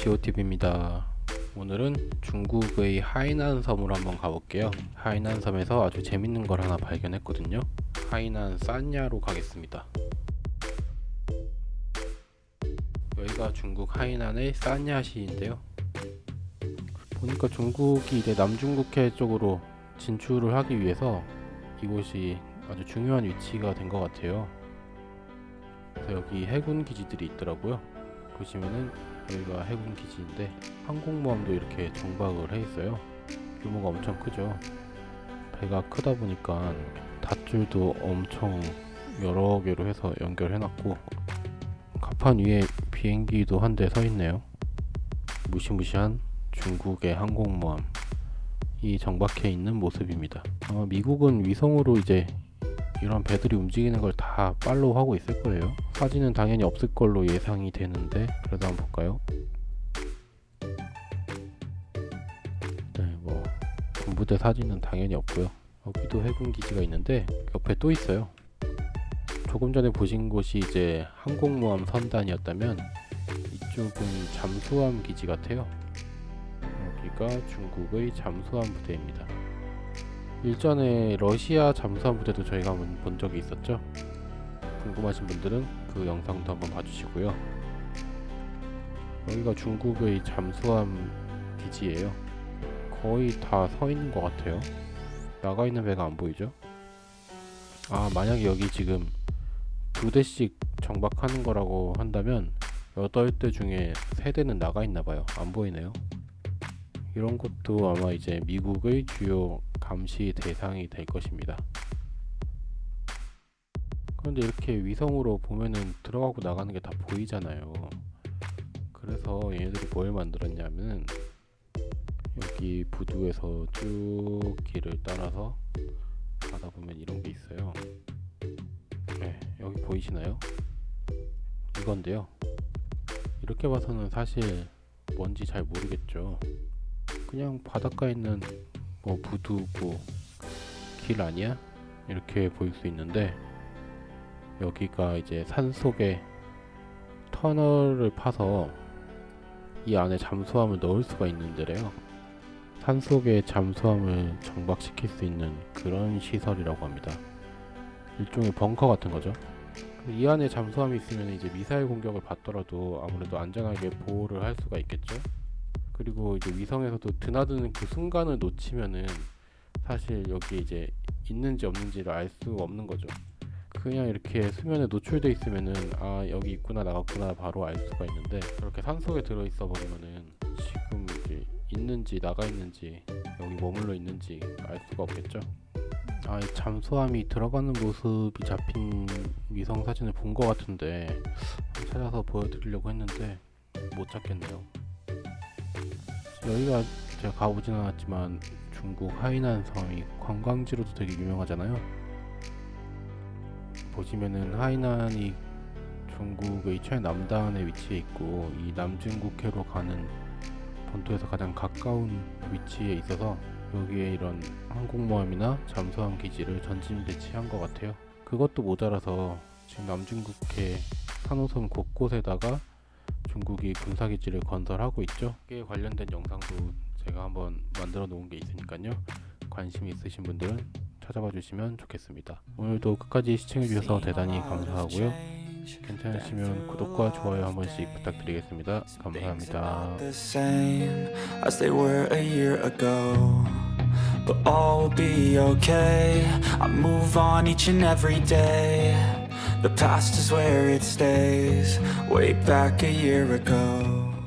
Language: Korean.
지오TV입니다. 오늘은 중국의 하이난 섬으로 한번 가볼게요. 하이난 섬에서 아주 재밌는 걸 하나 발견했거든요. 하이난 산야로 가겠습니다. 여기가 중국 하이난의 산야시인데요. 보니까 중국이 이제 남중국해 쪽으로 진출을 하기 위해서 이곳이 아주 중요한 위치가 된 것 같아요. 그래서 여기 해군 기지들이 있더라고요. 보시면은 여기가 해군 기지인데 항공모함도 이렇게 정박을 해 있어요. 규모가 엄청 크죠. 배가 크다 보니까 닷줄도 엄청 여러 개로 해서 연결해 놨고 갑판 위에 비행기도 한 대 서 있네요. 무시무시한 중국의 항공모함 이 정박해 있는 모습입니다. 아마 미국은 위성으로 이제 이런 배들이 움직이는 걸 다 팔로우 하고 있을 거예요. 사진은 당연히 없을 걸로 예상이 되는데 그래도 한번 볼까요? 네, 뭐 군부대 사진은 당연히 없고요. 여기도 해군 기지가 있는데 옆에 또 있어요. 조금 전에 보신 곳이 이제 항공모함 선단이었다면 이쪽은 잠수함 기지 같아요. 여기가 중국의 잠수함 부대입니다. 일전에 러시아 잠수함 부대도 저희가 한번 본 적이 있었죠. 궁금하신 분들은 그 영상도 한번 봐주시고요. 여기가 중국의 잠수함 기지예요. 거의 다 서 있는 것 같아요. 나가 있는 배가 안 보이죠? 아 만약에 여기 지금 두 대씩 정박하는 거라고 한다면 8대 중에 3대는 나가 있나 봐요. 안 보이네요. 이런 것도 아마 이제 미국의 주요 감시 대상이 될 것입니다. 그런데 이렇게 위성으로 보면은 들어가고 나가는 게 다 보이잖아요. 그래서 얘네들이 뭘 만들었냐면 여기 부두에서 쭉 길을 따라서 가다 보면 이런 게 있어요. 네, 여기 보이시나요? 이건데요. 이렇게 봐서는 사실 뭔지 잘 모르겠죠. 그냥 바닷가에 있는 뭐 부두고 길 아니야? 이렇게 보일 수 있는데 여기가 이제 산속에 터널을 파서 이 안에 잠수함을 넣을 수가 있는 데래요. 산속에 잠수함을 정박시킬 수 있는 그런 시설이라고 합니다. 일종의 벙커 같은 거죠. 이 안에 잠수함이 있으면 이제 미사일 공격을 받더라도 아무래도 안전하게 보호를 할 수가 있겠죠. 그리고 이제 위성에서도 드나드는 그 순간을 놓치면은 사실 여기 이제 있는지 없는지를 알 수가 없는 거죠. 그냥 이렇게 수면에 노출돼 있으면은 아 여기 있구나 나갔구나 바로 알 수가 있는데 그렇게 산 속에 들어 있어 버리면은 지금 이제 있는지 나가 있는지 여기 머물러 있는지 알 수가 없겠죠. 아, 이 잠수함이 들어가는 모습이 잡힌 위성 사진을 본 것 같은데 찾아서 보여드리려고 했는데 못 찾겠네요. 여기가 제가 가보진 않았지만 중국 하이난 섬이 관광지로도 되게 유명하잖아요. 보시면은 하이난이 중국의 최남단에 위치해 있고 이 남중국해로 가는 본토에서 가장 가까운 위치에 있어서 여기에 이런 항공모함이나 잠수함 기지를 전진 배치한 것 같아요. 그것도 모자라서 지금 남중국해 산호섬 곳곳에다가 중국이 군사기지를 건설하고 있죠. 이에 관련된 영상도 제가 한번 만들어 놓은 게 있으니까요. 관심 있으신 분들은 찾아봐 주시면 좋겠습니다. 오늘도 끝까지 시청해 주셔서 대단히 감사하고요. 괜찮으시면 구독과 좋아요 한 번씩 부탁드리겠습니다. 감사합니다. But all will be okay. I move on each and every day. The past is where it stays. Way back a year ago.